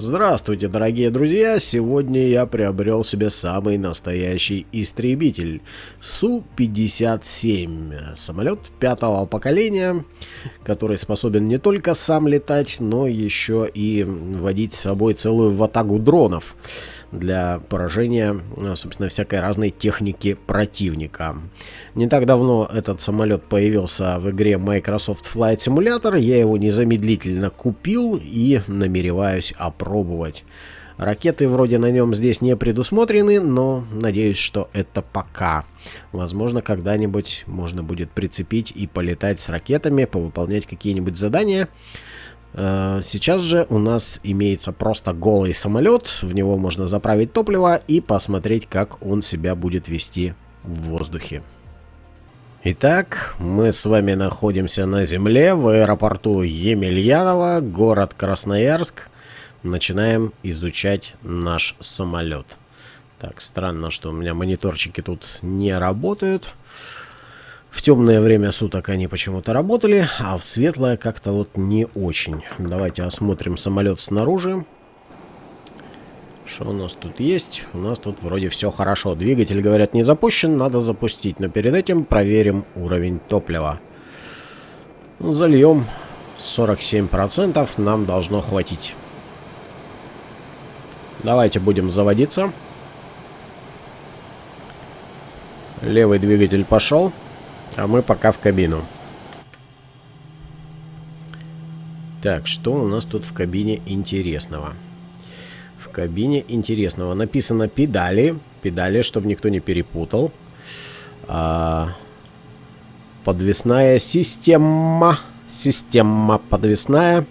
Здравствуйте, дорогие друзья! Сегодня я приобрел себе самый настоящий истребитель Су-57. Самолет пятого поколения, который способен не только сам летать, но еще и водить с собой целую ватагу дронов для поражения, э, собственно, всякой разной техники противника. Не так давно этот самолет появился в игре Microsoft Flight Simulator. Я его незамедлительно купил и намереваюсь опробовать. Ракеты вроде на нем здесь не предусмотрены, но надеюсь, что это пока. Возможно, когда-нибудь можно будет прицепить и полетать с ракетами, повыполнять какие-нибудь задания. Э, сейчас же у нас имеется просто голый самолет, в него можно заправить топливо и посмотреть, как он себя будет вести в воздухе. Итак, мы с вами находимся на земле в аэропорту Емельянова, город Красноярск. Начинаем изучать наш самолет. Так, странно, что у меня мониторчики тут не работают. В темное время суток они почему-то работали, а в светлое как-то вот не очень. Давайте осмотрим самолет снаружи. Что у нас тут есть? У нас тут вроде все хорошо. Двигатель, говорят, не запущен, надо запустить. Но перед этим проверим уровень топлива. Зальем 47%, нам должно хватить. Давайте будем заводиться. Левый двигатель пошел. А мы пока в кабину. Так, что у нас тут в кабине интересного? В кабине интересного написано педали. Педали, чтобы никто не перепутал. А, подвесная система. Система подвесная.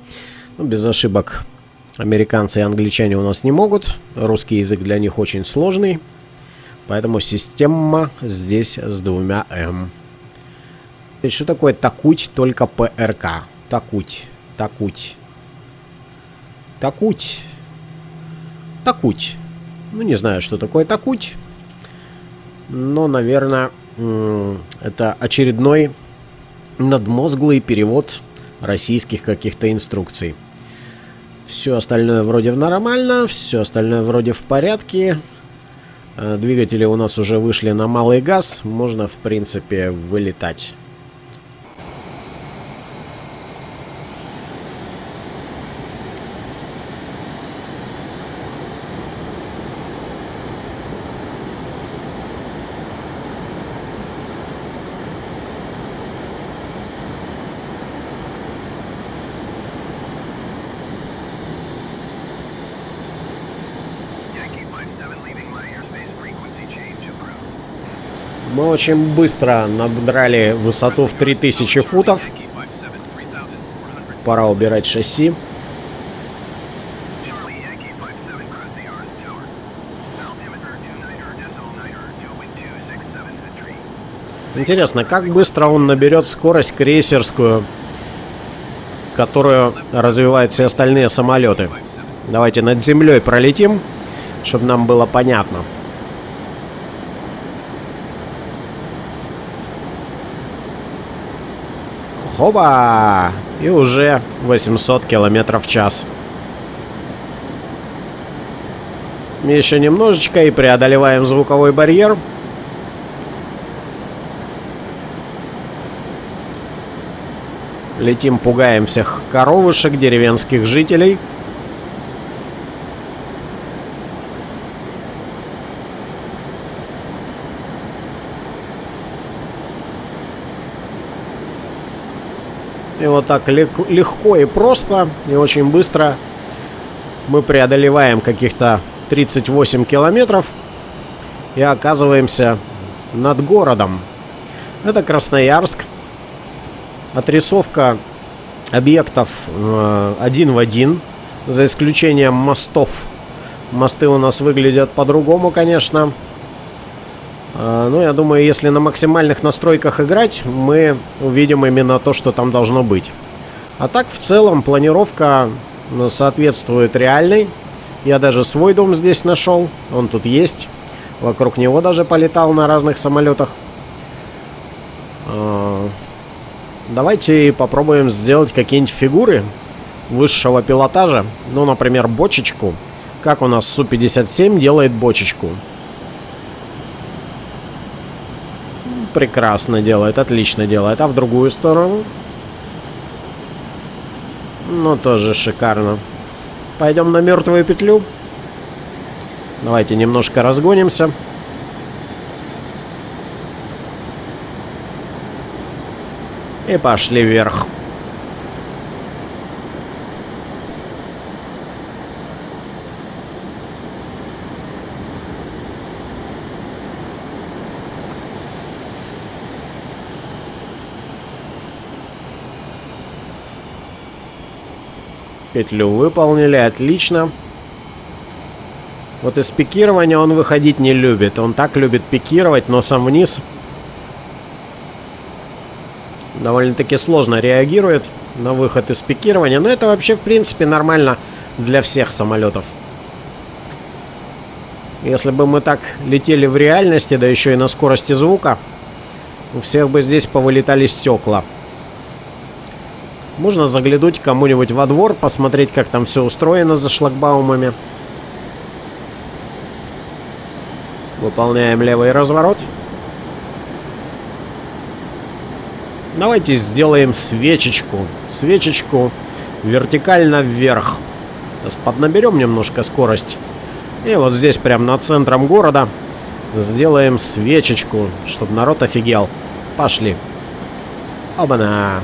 Ну, без ошибок. Американцы и англичане у нас не могут. Русский язык для них очень сложный. Поэтому система здесь с двумя М. Что такое такуть только ПРК? Такуть. Такуть. Такуть. Такуть. Ну, не знаю, что такое такуть. Но, наверное, это очередной надмозглый перевод российских каких-то инструкций. Все остальное вроде нормально, все остальное вроде в порядке. Э, двигатели у нас уже вышли на малый газ, можно, в принципе, вылетать. Мы очень быстро набрали высоту в 3000 футов. Пора убирать шасси. Интересно, как быстро он наберет скорость крейсерскую, которую развивают все остальные самолеты. Давайте над землей пролетим, чтобы нам было понятно. Хоба! И уже 800 километров в час. Еще немножечко и преодолеваем звуковой барьер. Летим, пугаем всех коровушек, деревенских жителей. И вот так легко и просто, и очень быстро мы преодолеваем каких-то 38 километров и оказываемся над городом. Это Красноярск. Отрисовка объектов э, один в один, за исключением мостов. Мосты у нас выглядят по-другому, конечно. А, ну, я думаю, если на максимальных настройках играть, мы увидим именно то, что там должно быть. А так, в целом, планировка ну, соответствует реальной. Я даже свой дом здесь нашел. Он тут есть. Вокруг него даже полетал на разных самолетах. А, давайте попробуем сделать какие-нибудь фигуры. высшего пилотажа. Ну, например, бочечку. Как у нас Су-57 делает бочечку. Прекрасно делает, отлично делает. А в другую сторону? Ну, тоже шикарно. Пойдем на мертвую петлю. Давайте немножко разгонимся. И пошли вверх. Петлю выполнили, отлично. Вот из пикирования он выходить не любит. Он так любит пикировать носом вниз. Довольно-таки сложно реагирует на выход из пикирования. Но это вообще, в принципе, нормально для всех самолетов. Если бы мы так летели в реальности, да еще и на скорости звука, у всех бы здесь повылетали стекла. Можно заглянуть кому-нибудь во двор, посмотреть, как там все устроено за шлагбаумами. Выполняем левый разворот. Давайте сделаем свечечку. Свечечку вертикально вверх. Сейчас поднаберем немножко скорость. И вот здесь, прям над центром города, сделаем свечечку, чтобы народ офигел. Пошли. Оба-на.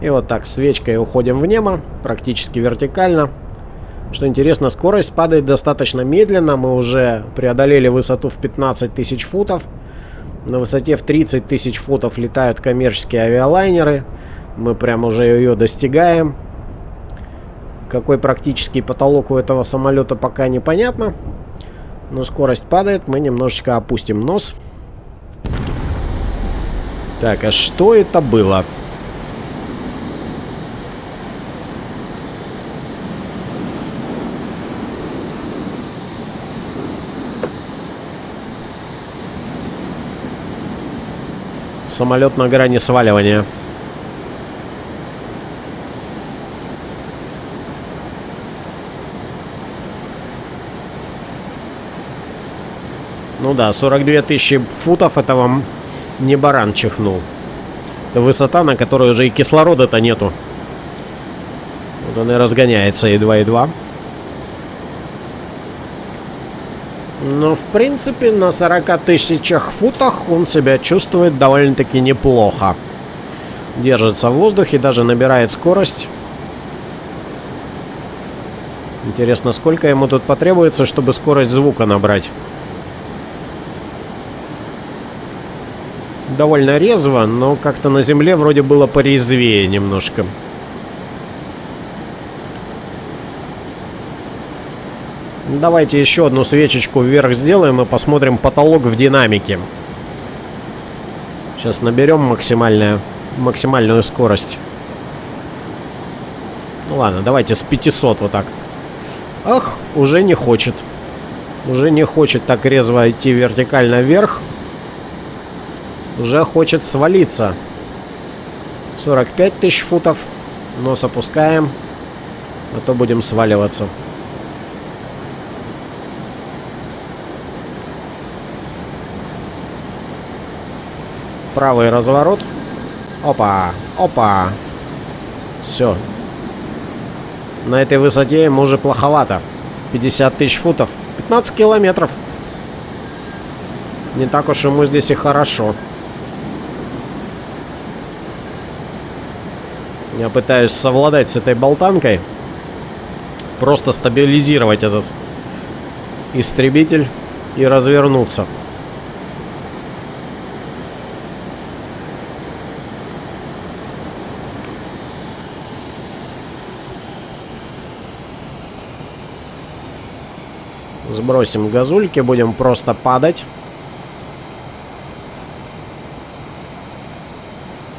И вот так свечкой уходим в небо, практически вертикально. Что интересно, скорость падает достаточно медленно. Мы уже преодолели высоту в 15 тысяч футов. На высоте в 30 тысяч футов летают коммерческие авиалайнеры. Мы прям уже ее достигаем. Какой практический потолок у этого самолета пока непонятно. Но скорость падает. Мы немножечко опустим нос. Так, а что это было? Самолет на грани сваливания. Ну да, 42 тысячи футов это вам не баран чихнул. Высота, на которой уже и кислорода-то нету. Вот он и разгоняется едва-едва. Но, в принципе, на 40 тысячах футах он себя чувствует довольно-таки неплохо. Держится в воздухе, даже набирает скорость. Интересно, сколько ему тут потребуется, чтобы скорость звука набрать. Довольно резво, но как-то на земле вроде было порезвее немножко. Давайте еще одну свечечку вверх сделаем и посмотрим потолок в динамике. Сейчас наберем максимальную, максимальную скорость. Ну ладно, давайте с 500 вот так. Ах, уже не хочет. Уже не хочет так резво идти вертикально вверх. Уже хочет свалиться. 45 тысяч футов. Нос опускаем. А то будем сваливаться. Правый разворот. Опа, опа. Все. На этой высоте ему уже плоховато. 50 тысяч футов. 15 километров. Не так уж ему здесь и хорошо. Я пытаюсь совладать с этой болтанкой. Просто стабилизировать этот истребитель и развернуться. Сбросим газульки, будем просто падать.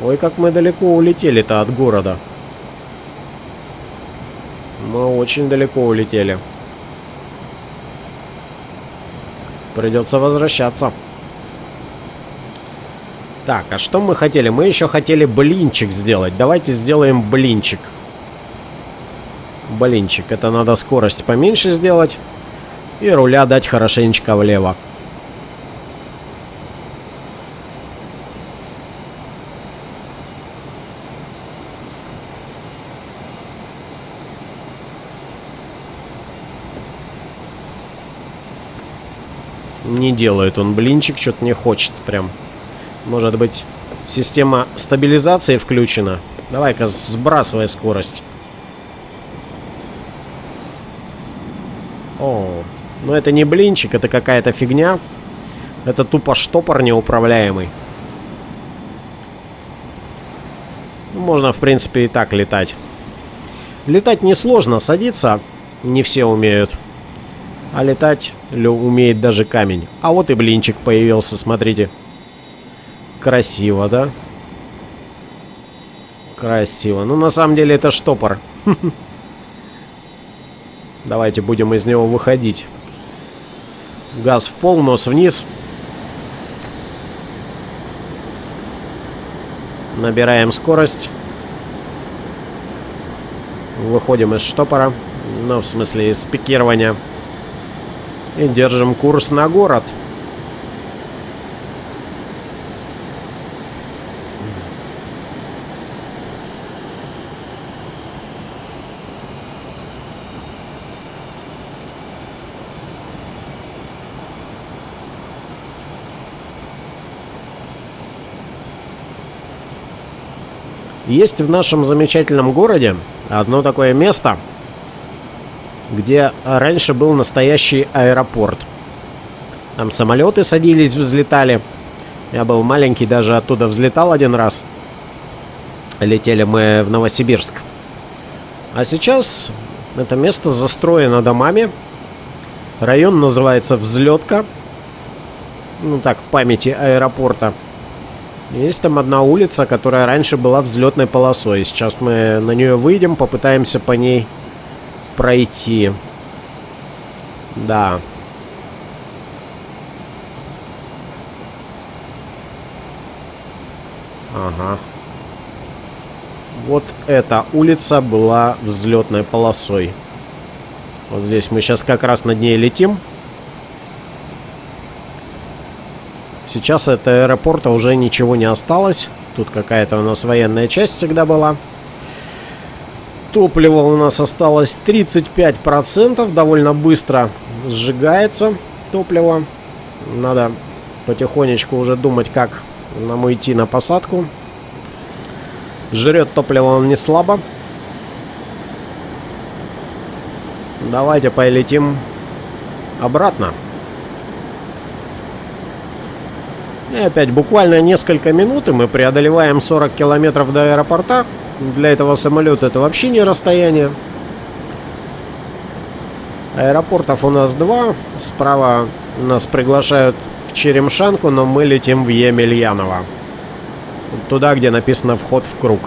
Ой, как мы далеко улетели-то от города. Мы очень далеко улетели. Придется возвращаться. Так, а что мы хотели? Мы еще хотели блинчик сделать. Давайте сделаем блинчик. Блинчик. Это надо скорость поменьше сделать. И руля дать хорошенечко влево. Не делает он блинчик, что-то не хочет прям. Может быть, система стабилизации включена? Давай-ка сбрасывай скорость. О, ну это не блинчик, это какая-то фигня. Это тупо штопор неуправляемый. Можно, в принципе, и так летать. Летать несложно, садиться не все умеют. А летать умеет даже камень. А вот и блинчик появился, смотрите. Красиво, да? Красиво. Ну, на самом деле, это штопор. Давайте будем из него выходить. Газ в пол, нос вниз. Набираем скорость. Выходим из штопора. Ну, в смысле, из пикирования. И держим курс на город. Есть в нашем замечательном городе одно такое место, где раньше был настоящий аэропорт. Там самолеты садились, взлетали. Я был маленький, даже оттуда взлетал один раз. Летели мы в Новосибирск. А сейчас это место застроено домами. Район называется Взлетка. Ну так, памяти аэропорта. Есть там одна улица, которая раньше была взлетной полосой. Сейчас мы на нее выйдем, попытаемся по ней пройти. Да. Ага. Вот эта улица была взлетной полосой. Вот здесь мы сейчас как раз над ней летим. Сейчас от аэропорта уже ничего не осталось. Тут какая-то у нас военная часть всегда была. Топлива у нас осталось 35%. Довольно быстро сжигается топливо. Надо потихонечку уже думать, как нам идти на посадку. Жрет топливо он не слабо. Давайте полетим обратно. И опять буквально несколько минут, и мы преодолеваем 40 километров до аэропорта. Для этого самолета это вообще не расстояние. Аэропортов у нас два. Справа нас приглашают в Черемшанку, но мы летим в Емельяново. Туда, где написано «Вход в круг».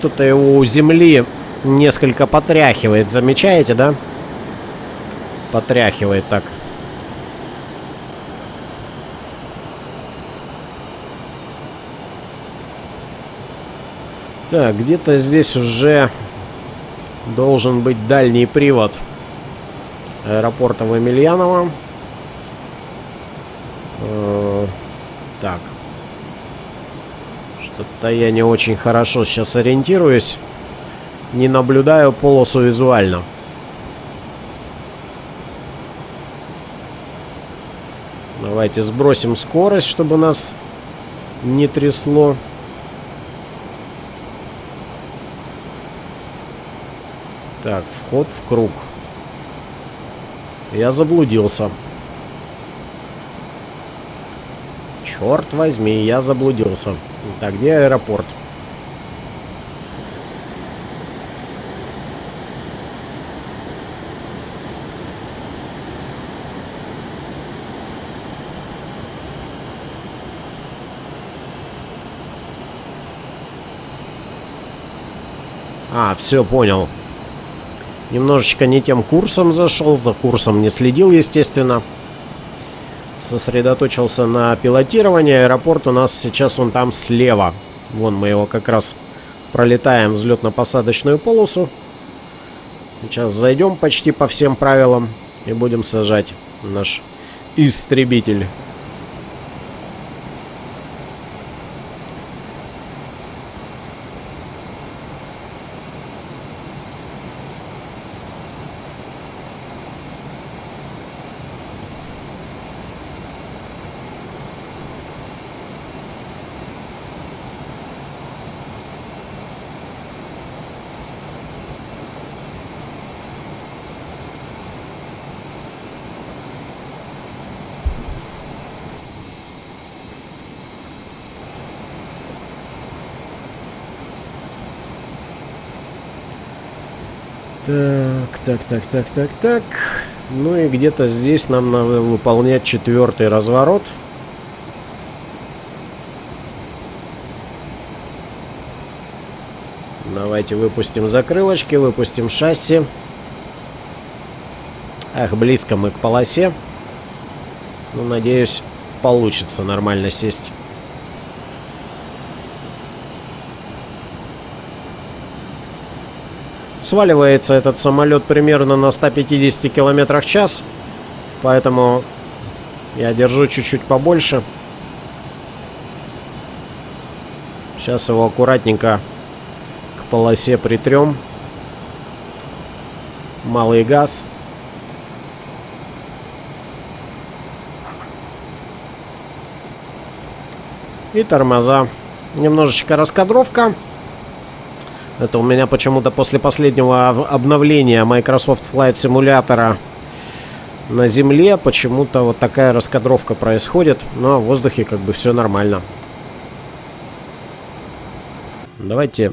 Что-то у земли несколько потряхивает. Замечаете, да? Потряхивает так. Так, где-то здесь уже должен быть дальний привод аэропорта в Емельяново. Э, так. Что-то я не очень хорошо сейчас ориентируюсь. Не наблюдаю полосу визуально. Давайте сбросим скорость, чтобы нас не трясло. Так, вход в круг. Я заблудился. Черт возьми, я заблудился. Так, где аэропорт? А, все, понял. Немножечко не тем курсом зашел, за курсом не следил, естественно. Сосредоточился на пилотировании. Аэропорт у нас сейчас вон там слева. Вон мы его как раз пролетаем взлетно-посадочную полосу. Сейчас зайдем почти по всем правилам и будем сажать наш истребитель. Так, так, так, так, так, так. Ну и где-то здесь нам надо выполнять четвертый разворот. Давайте выпустим закрылочки, выпустим шасси. Ах, близко мы к полосе. Ну, надеюсь, получится нормально сесть. Сваливается этот самолет примерно на 150 километрах в час. Поэтому я держу чуть-чуть побольше. Сейчас его аккуратненько к полосе притрем. Малый газ. И тормоза. Немножечко раскадровка. Это у меня почему-то после последнего обновления Microsoft Flight Simulator на Земле почему-то вот такая раскадровка происходит. Но в воздухе как бы все нормально. Давайте...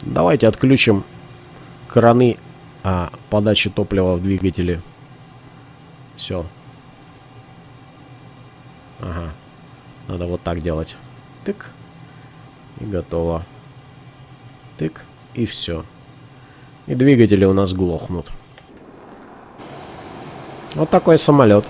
Давайте отключим краны а, подачи топлива в двигатели. Все. Ага. Надо вот так делать. Тык. И готово. Тык. И все. И двигатели у нас глохнут. Вот такой самолет.